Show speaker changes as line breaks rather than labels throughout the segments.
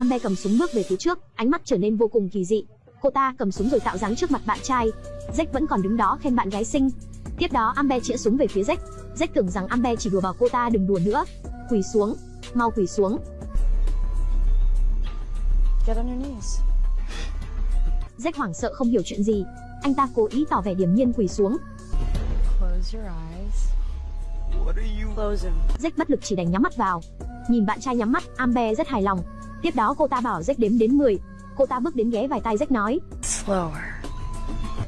Amber cầm súng bước về phía trước, ánh mắt trở nên vô cùng kỳ dị. Cô ta cầm súng rồi tạo dáng trước mặt bạn trai. Jack vẫn còn đứng đó khen bạn gái xinh. Tiếp đó Amber chĩa súng về phía Jack. Jack tưởng rằng Amber chỉ đùa bảo cô ta đừng đùa nữa. Quỳ xuống, mau quỳ xuống.
Get on your knees.
Jack hoảng sợ không hiểu chuyện gì. Anh ta cố ý tỏ vẻ điềm nhiên quỳ xuống.
Close your eyes.
What are you?
Jack bất lực chỉ đành nhắm mắt vào. Nhìn bạn trai nhắm mắt, Amber rất hài lòng. Tiếp đó cô ta bảo Jack đếm đến 10. Cô ta bước đến ghé vài tay Jack nói.
Slower.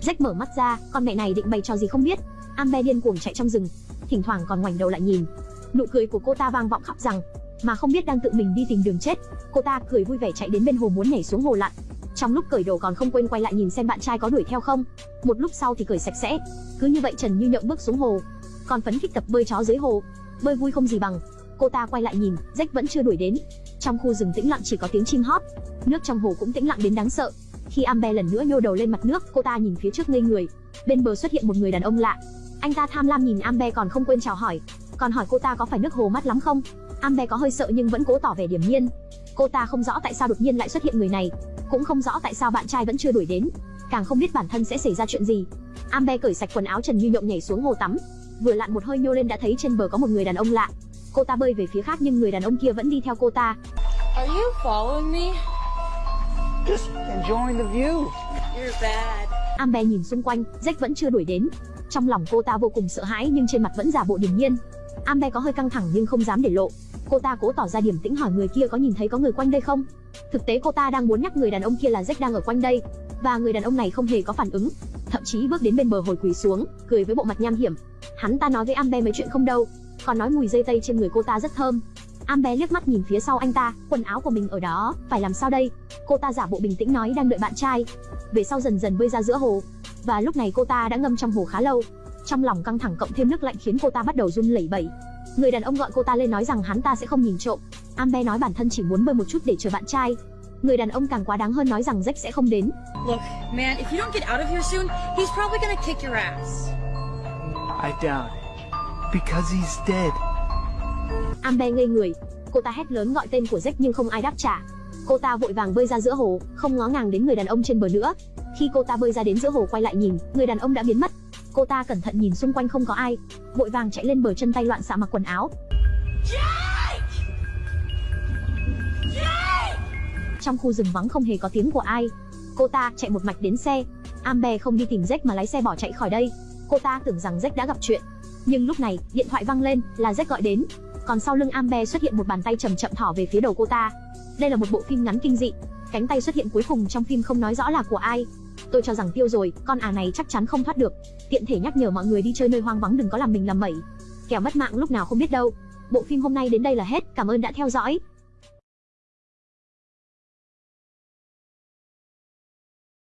Jack mở mắt ra, con mẹ này định bày trò gì không biết. Amber điên cuồng chạy trong rừng, thỉnh thoảng còn ngoảnh đầu lại nhìn. Nụ cười của cô ta vang vọng khắp rằng, mà không biết đang tự mình đi tìm đường chết. Cô ta cười vui vẻ chạy đến bên hồ muốn nhảy xuống hồ lặn. Trong lúc cởi đồ còn không quên quay lại nhìn xem bạn trai có đuổi theo không. Một lúc sau thì cởi sạch sẽ. Cứ như vậy Trần Như Nhộng bước xuống hồ, còn phấn khích tập bơi chó dưới hồ. Bơi vui không gì bằng. Cô ta quay lại nhìn, Jack vẫn chưa đuổi đến. Trong khu rừng tĩnh lặng chỉ có tiếng chim hót. Nước trong hồ cũng tĩnh lặng đến đáng sợ. Khi Amber lần nữa nhô đầu lên mặt nước, cô ta nhìn phía trước ngây người. Bên bờ xuất hiện một người đàn ông lạ. Anh ta tham lam nhìn Amber còn không quên chào hỏi, còn hỏi cô ta có phải nước hồ mát lắm không. Amber có hơi sợ nhưng vẫn cố tỏ vẻ điềm nhiên. Cô ta không rõ tại sao đột nhiên lại xuất hiện người này, cũng không rõ tại sao bạn trai vẫn chưa đuổi đến, càng không biết bản thân sẽ xảy ra chuyện gì. Amber cởi sạch quần áo Trần Như Nhộng nhảy xuống hồ tắm, vừa lặn một hơi nhô lên đã thấy trên bờ có một người đàn ông lạ. Cô ta bơi về phía khác nhưng người đàn ông kia vẫn đi theo cô ta.
Are you following me?
Just enjoying the view.
You're bad.
Amber nhìn xung quanh, Jack vẫn chưa đuổi đến. Trong lòng cô ta vô cùng sợ hãi nhưng trên mặt vẫn giả bộ điềm nhiên. Amber có hơi căng thẳng nhưng không dám để lộ. Cô ta cố tỏ ra điềm tĩnh hỏi người kia có nhìn thấy có người quanh đây không. Thực tế cô ta đang muốn nhắc người đàn ông kia là Jack đang ở quanh đây, và người đàn ông này không hề có phản ứng, thậm chí bước đến bên bờ hồi quỳ xuống, cười với bộ mặt nham hiểm. Hắn ta nói với Amber mấy chuyện không đâu, còn nói mùi dây tây trên người cô ta rất thơm. Amber liếc mắt nhìn phía sau anh ta, quần áo của mình ở đó, phải làm sao đây? Cô ta giả bộ bình tĩnh nói đang đợi bạn trai. Về sau dần dần bơi ra giữa hồ, và lúc này cô ta đã ngâm trong hồ khá lâu. Trong lòng căng thẳng cộng thêm nước lạnh khiến cô ta bắt đầu run lẩy bẩy. Người đàn ông gọi cô ta lên nói rằng hắn ta sẽ không nhìn trộm. Amber nói bản thân chỉ muốn bơi một chút để chờ bạn trai. Người đàn ông càng quá đáng hơn nói rằng Jack sẽ không đến.
Look, man, if you don't get out of here soon, he's probably gonna kick your ass.
I doubt it. Because he's dead.
Amber ngây người, cô ta hét lớn gọi tên của Jack nhưng không ai đáp trả. Cô ta vội vàng bơi ra giữa hồ, không ngó ngàng đến người đàn ông trên bờ nữa. Khi cô ta bơi ra đến giữa hồ quay lại nhìn, người đàn ông đã biến mất. Cô ta cẩn thận nhìn xung quanh không có ai, vội vàng chạy lên bờ chân tay loạn xạ mặc quần áo. Trong khu rừng vắng không hề có tiếng của ai. Cô ta chạy một mạch đến xe. Amber không đi tìm Jack mà lái xe bỏ chạy khỏi đây. Cô ta tưởng rằng Jack đã gặp chuyện. Nhưng lúc này, điện thoại vang lên, là Jack gọi đến. Còn sau lưng Amber xuất hiện một bàn tay chậm chậm thỏ về phía đầu cô ta. Đây là một bộ phim ngắn kinh dị. Cánh tay xuất hiện cuối cùng trong phim không nói rõ là của ai. Tôi cho rằng tiêu rồi, con à này chắc chắn không thoát được. Tiện thể nhắc nhở mọi người đi chơi nơi hoang vắng đừng có làm mình làm mẩy. Kẻo mất mạng lúc nào không biết đâu. Bộ phim hôm nay đến đây là hết, cảm ơn đã theo dõi.